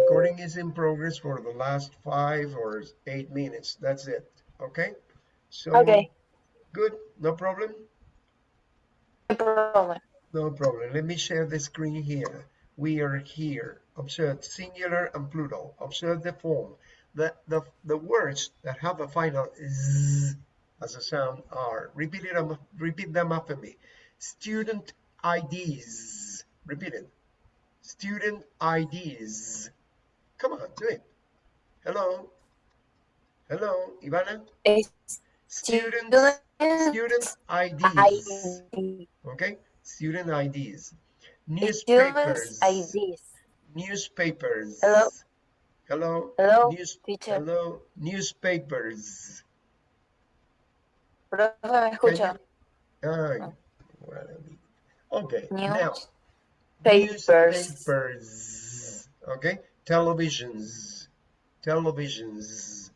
recording is in progress for the last five or eight minutes. That's it. Okay? So, Okay. good. No problem? No problem. No problem. Let me share the screen here. We are here. Observe singular and plural. Observe the form. The, the, the words that have a final z as a sound are. Repeat, it, um, repeat them after me. Student IDs. Repeat it. Student IDs. Come on, do it. Hello. Hello, Ivana. Student, Student IDs. ID. Okay, student IDs. Newspapers. IDs. Newspapers. Hello? Hello. Hello, News, teacher. hello. Newspapers. Profe, ¿me escucha? Ah. well, okay. Now, Newspapers. newspapers. Okay. Televisions. Televisions.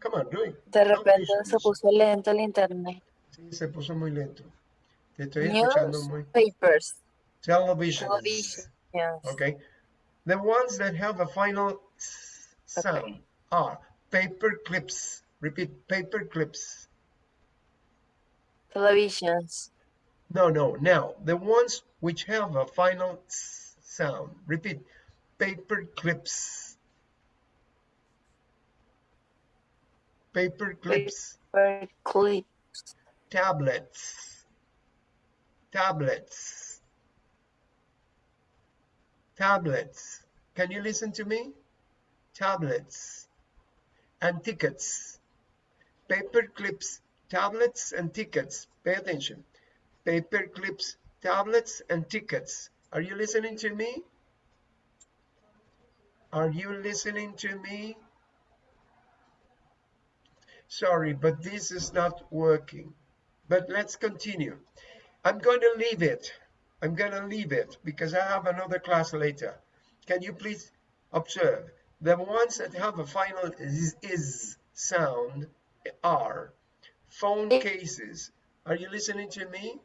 Come on, do it. De repente se Televisions. puso lento el internet. Sí, se puso muy lento. Te estoy escuchando muy. Newspapers. Televisions. Television. Yes. Okay. The ones that have a final sound Okay. are paper clips. Repeat, paper clips. Televisions. No, no. Now, the ones which have a final sound. Repeat, paper clips. Paper clips. Paper clip. Tablets. Tablets. Tablets. Can you listen to me? Tablets. And tickets. Paper clips, tablets, and tickets. Pay attention. Paper clips, tablets, and tickets. Are you listening to me? Are you listening to me? Sorry, but this is not working. But let's continue. I'm going to leave it. I'm going to leave it because I have another class later. Can you please observe? The ones that have a final is, is sound are phone cases. Are you listening to me?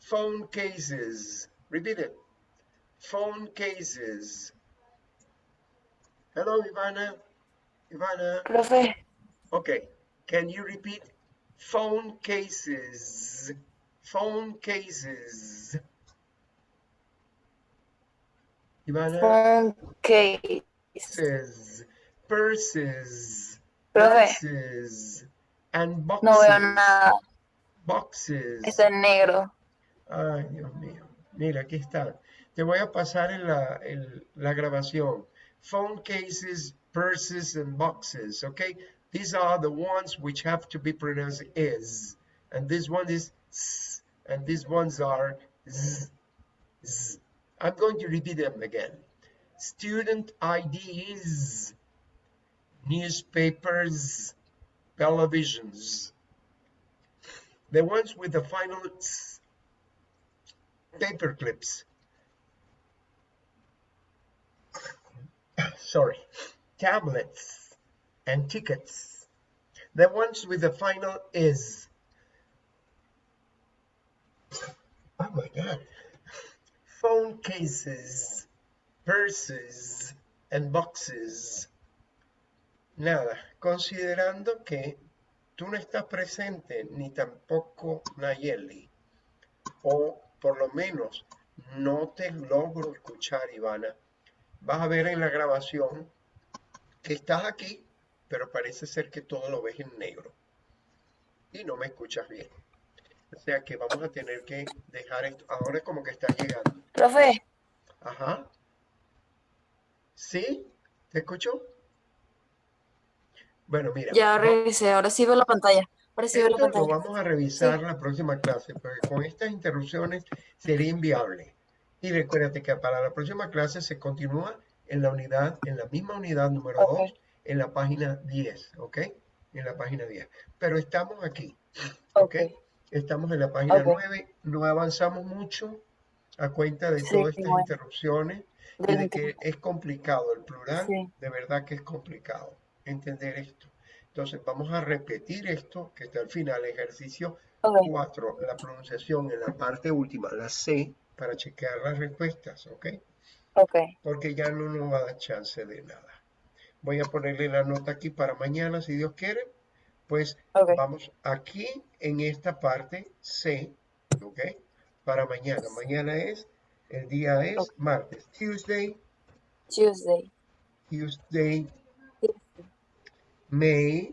Phone cases. Repeat it. Phone cases. Hello, Ivana. Ivana. Profe, Okay, can you repeat? Phone cases. Phone cases. Ivana phone cases. purses, Profe, purses, and boxes. no veo nada. Boxes. Está en negro. Ay, Dios mío. Mira, aquí está. Te voy a pasar en la, en la grabación. Phone cases, purses, and boxes, okay? These are the ones which have to be pronounced is. And this one is s, and these ones are z, z. I'm going to repeat them again. Student IDs, newspapers, televisions. The ones with the final s, paper clips. Sorry, tablets and tickets. The ones with the final is. Oh my God. Phone cases, purses, and boxes. Nada, considerando que tú no estás presente, ni tampoco Nayeli, o por lo menos no te logro escuchar, Ivana. Vas a ver en la grabación que estás aquí, pero parece ser que todo lo ves en negro y no me escuchas bien. O sea que vamos a tener que dejar esto. Ahora como que está llegando. Profe, Ajá. ¿Sí? ¿Te escucho? Bueno, mira. ya regresé. Ahora sí veo la pantalla. La Esto lo vamos a revisar la próxima clase, porque con estas interrupciones sería inviable. Y recuérdate que para la próxima clase se continúa en la unidad, en la misma unidad número Ok. 2, en la página 10, ¿ok? En la página 10. Pero estamos aquí, Ok. Estamos en la página Ok. 9, no avanzamos mucho a cuenta de Sí, todas estas bueno. interrupciones y de que es complicado el plural, Sí. de verdad que es complicado entender esto. Entonces vamos a repetir esto que está al final, ejercicio Ok. 4, la pronunciación en la parte última, la C, para chequear las respuestas, ¿ok? Ok. Porque ya no nos va a dar chance de nada. Voy a ponerle la nota aquí para mañana, si Dios quiere. Pues vamos aquí en esta parte C, ¿ok? Para mañana. Mañana es, el día es martes. Tuesday, Tuesday. Tuesday, May,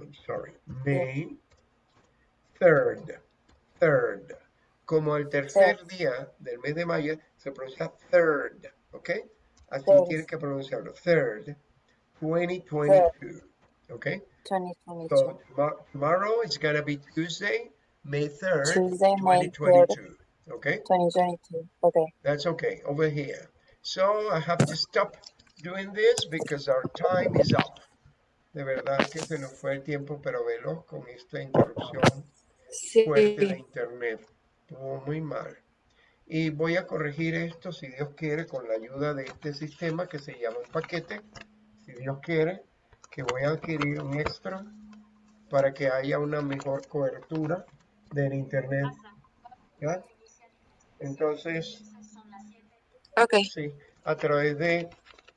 I'm sorry, May 3rd, 3rd. Como el tercer día del mes de mayo se pronuncia third, ¿ok? Así Third. tienes que pronunciarlo, third, 2022, ¿ok? 2022. So tomorrow, tomorrow is gonna be Tuesday, May 3rd, Tuesday, May 3rd. 2022, okay? 2022. Okay. That's okay, over here. So I have to stop doing this because our time is up. De verdad que se nos fue el tiempo, pero veloz con esta interrupción fuerte de internet. Estuvo muy mal. Y voy a corregir esto, si Dios quiere, con la ayuda de este sistema que se llama un paquete. Si Dios quiere, que voy a adquirir un extra para que haya una mejor cobertura del internet. ¿ya? Entonces, Ok. Sí, a través de,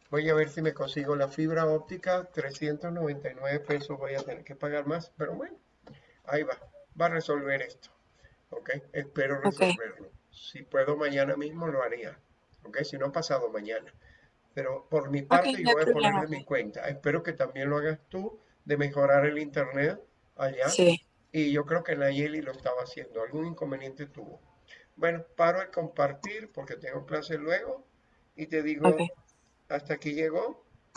voy a ver si me consigo la fibra óptica, 399 pesos voy a tener que pagar más, pero bueno, ahí va, va a resolver esto, ¿ok? Espero resolverlo. Si puedo mañana mismo lo haría, ¿ok? Si no pasado mañana. Pero por mi parte yo voy a poner de mi cuenta. Espero que también lo hagas tú, de mejorar el internet allá. Sí. Y yo creo que Nayeli lo estaba haciendo. Algún inconveniente tuvo. Bueno, paro el compartir porque tengo clase luego. Y te digo. Hasta aquí llegó.